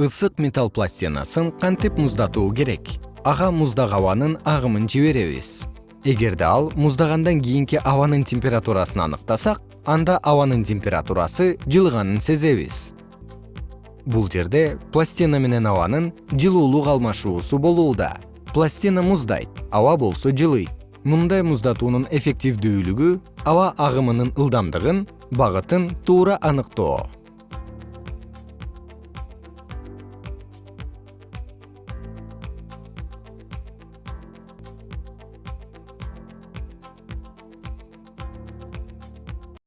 ысык металл пластинасын кантип муздатуу керек? Ага муздак абанын агымын жиберебиз. Эгерде ал муздагандан кийинки абанын температурасын аныктасак анда абанын температурасы жылыганын сезебиз. Бул жерде пластина менен абанын жылуулук алмашуусу болууда. Пластина муздайт аба болсо жылыйт. Мындай муздатуунун эффективдүүлүгү аба агымынын ылдамдыгын багытын туура аныктоо.